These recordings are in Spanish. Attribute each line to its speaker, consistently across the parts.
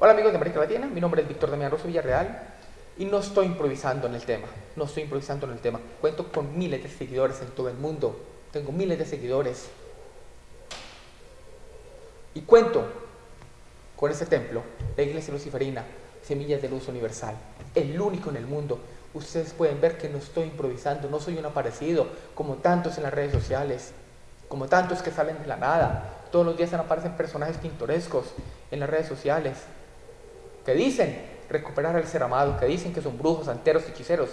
Speaker 1: Hola amigos de América Latina, mi nombre es Víctor Damián Rosso Villarreal y no estoy improvisando en el tema, no estoy improvisando en el tema. Cuento con miles de seguidores en todo el mundo, tengo miles de seguidores. Y cuento con ese templo, la iglesia luciferina, Semillas de Luz Universal, el único en el mundo. Ustedes pueden ver que no estoy improvisando, no soy un aparecido, como tantos en las redes sociales, como tantos que salen de la nada. Todos los días aparecen personajes pintorescos en las redes sociales que dicen recuperar al ser amado, que dicen que son brujos, santeros, hechiceros,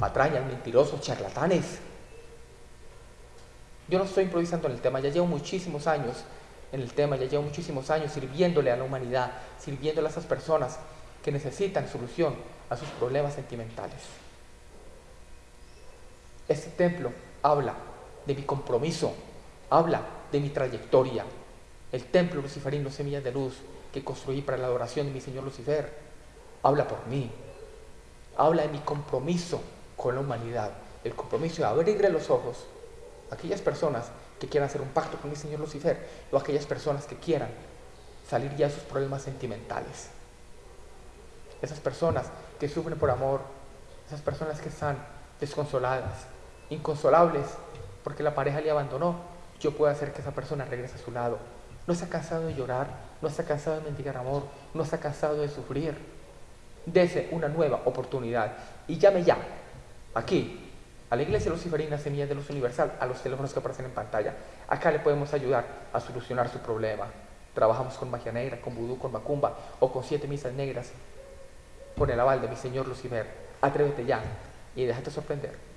Speaker 1: patrañas, mentirosos, charlatanes. Yo no estoy improvisando en el tema, ya llevo muchísimos años en el tema, ya llevo muchísimos años sirviéndole a la humanidad, sirviéndole a esas personas que necesitan solución a sus problemas sentimentales. Este templo habla de mi compromiso, habla de mi trayectoria. El templo luciferino Semillas de Luz que construí para la adoración de mi Señor Lucifer, habla por mí. Habla de mi compromiso con la humanidad, el compromiso de abrirle los ojos a aquellas personas que quieran hacer un pacto con mi Señor Lucifer o aquellas personas que quieran salir ya de sus problemas sentimentales. Esas personas que sufren por amor, esas personas que están desconsoladas, inconsolables, porque la pareja le abandonó, yo puedo hacer que esa persona regrese a su lado. No está cansado de llorar, no está cansado de mendigar amor, no está cansado de sufrir. Dese una nueva oportunidad y llame ya, aquí, a la Iglesia Luciferina Semillas de Luz Universal, a los teléfonos que aparecen en pantalla. Acá le podemos ayudar a solucionar su problema. Trabajamos con magia negra, con vudú, con macumba o con siete misas negras. Con el aval de mi Señor Lucifer. Atrévete ya y déjate sorprender.